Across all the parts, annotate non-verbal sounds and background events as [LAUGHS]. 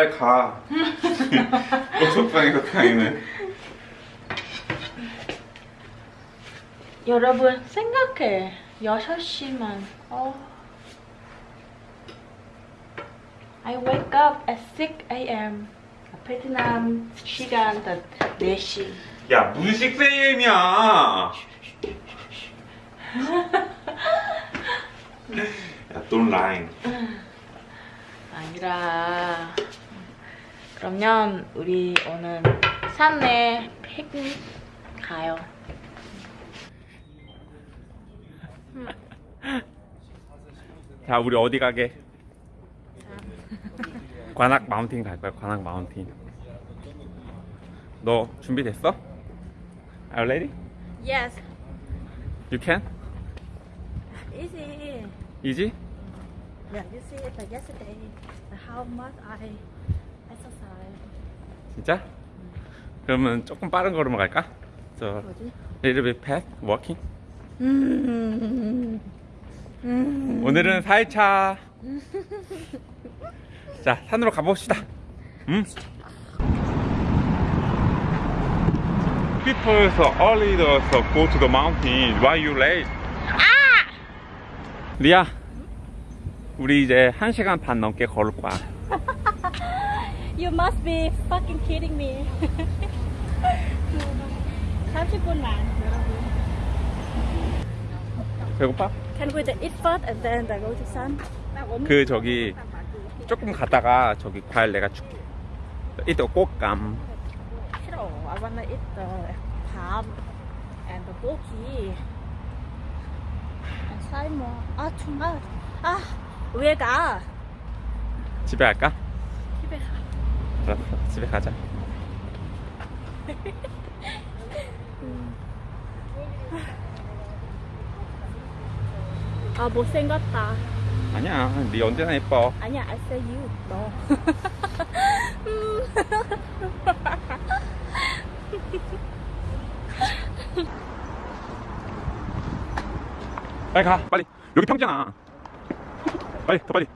너 빨리 가. 너 속상해서 가기는. 여러분 생각해 6시만 어. I wake up at 6 a.m. 베트남 시간 4시 야 무슨 식세임이야. [LAUGHS] 야 don't lie. 아니라 그러면 우리 오늘 산에 피크닉 가요 자 우리 어디 가게? 관악 마운틴 갈 거야 관악 마운틴 너 준비됐어? Are you ready? Yes You can? easy Easy? Yeah you see that yesterday how much I 진짜? 그러면 조금 빠른 걸음으로 갈까? So 뭐지? little bit fast walking 음. 음. 오늘은 4일차 자 산으로 가봅시다 음? People so early so go to the mountain Why you late? 리아 우리 이제 1시간 반 넘게 걸을 거야 You must be fucking kidding me 30분만 여러분 배고파? Can we eat first and then go to sun? 그 저기 조금 가다가 저기 과일 내가 줄게 이따 꽃감 싫어 I wanna eat the palm and the goji and salmon 아 too much 아왜 가? 집에 갈까? 집에 가 알았어 [LAUGHS] 집에 가자. 아 못생겼다. 아니야 네 언제나 예뻐. 아니야 I say you. 너. 빨리 가 빨리. 여기 평지잖아 빨리 더 빨리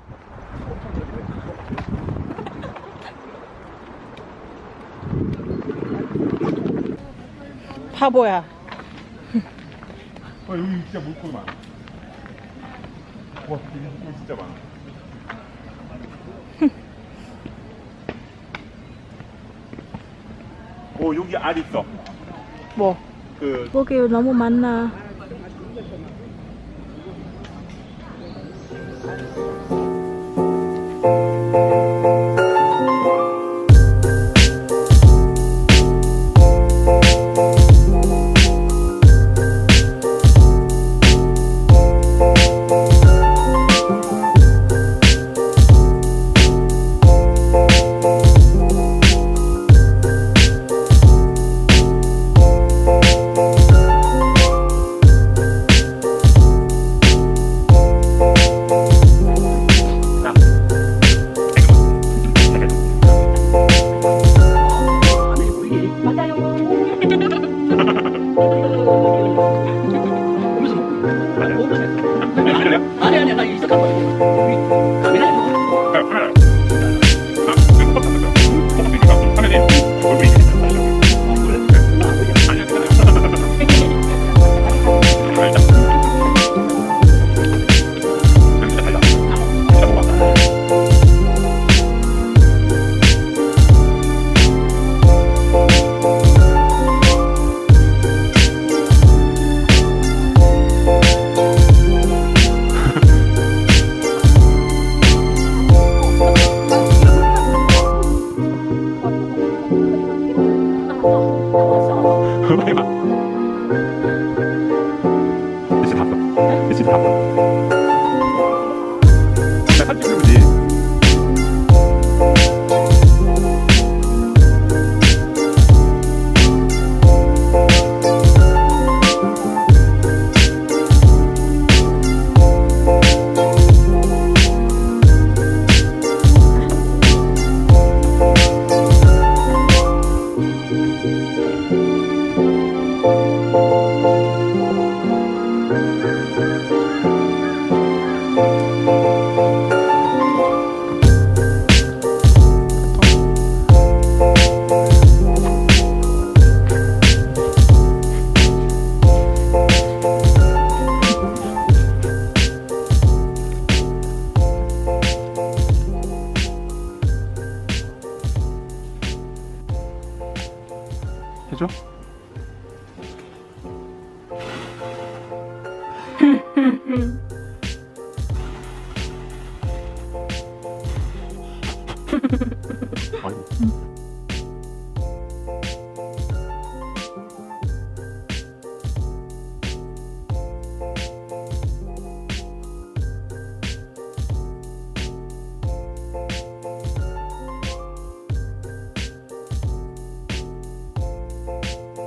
바보야. 아 여기 진짜 물고기 많아 와 여기 물고기 진짜 많아. [LAUGHS] 오 여기 알 있어. 뭐? 그 고기 너무 많나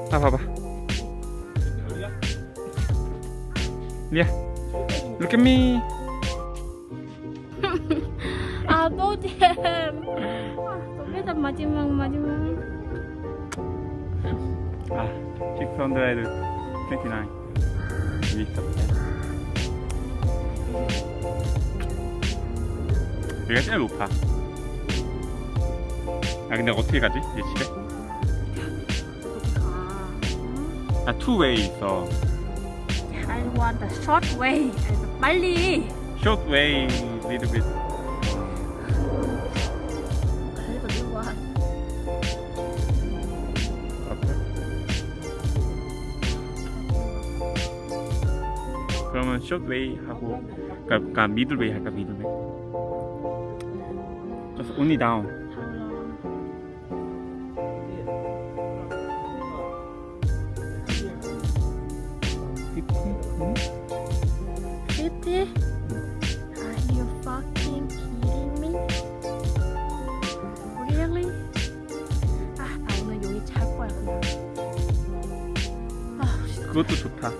아 봐봐. 리아. Look at me 거기다 마지막, 마지막. 아 629 여기 있어 여기가 제일 높아 아 근데 어떻게 가지? 이제 집에? 아 투웨이 있어 I want the short way. 빨리. short way little bit short way 하고 그러니까, 그러니까 way 할까 middle way just only down Fifty? Are you fucking kidding me? Really? 아, 나 오늘 여기 잘 거야 그냥. 아, 그것도 좋다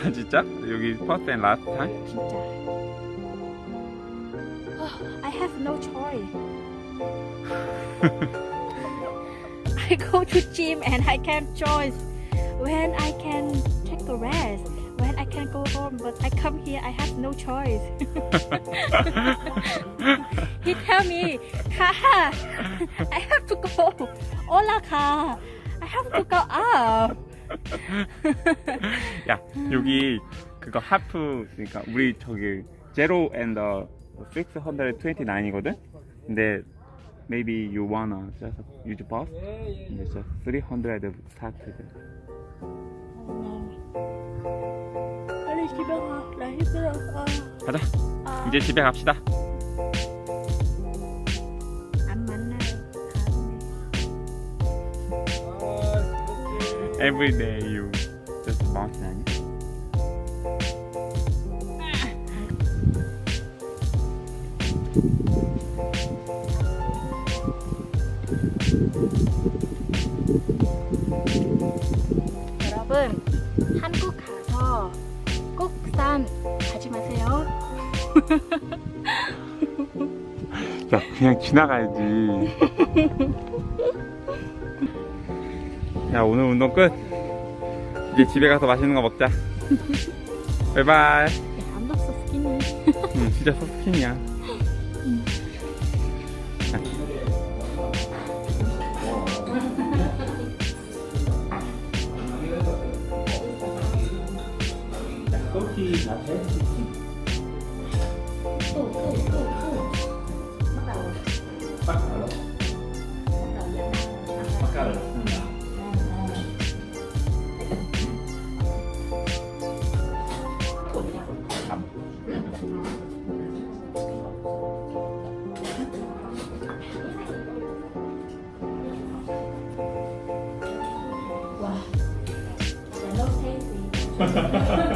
[LAUGHS] 진짜? 여기 first and last time? 진짜. 아, I have no choice. [LAUGHS] I go to gym and I can choice when I can take a rest, when I can go home. But I come here, I have no choice. [LAUGHS] he tell me, Kaha, I have to go. 올라가. I have to go up. [LAUGHS] 야 여기 그거 하프 그러니까 우리 저기 제로 and the 629이거든? 근데 maybe you wanna just use bus? 근데 just 300 started 빨리 집에 가. 나 힘들어. 아, 가자 아. 이제 집에 갑시다 Every day you just mountain 아니야? 여러분 한국 가서 꼭산 가지 마세요. 야 그냥 지나가야지 [LAUGHS] 야 오늘 운동 끝. 이제 집에 가서 맛있는 거 먹자. [LAUGHS] 바이바이. 안 봤어 스키니. [LAUGHS] 응 진짜 서스킨이야. 와, ハハハハ!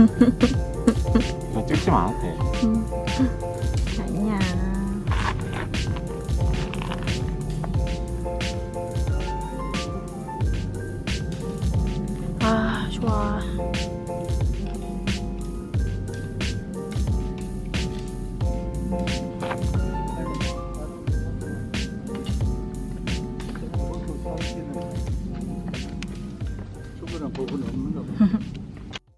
Mm-hmm. [LAUGHS]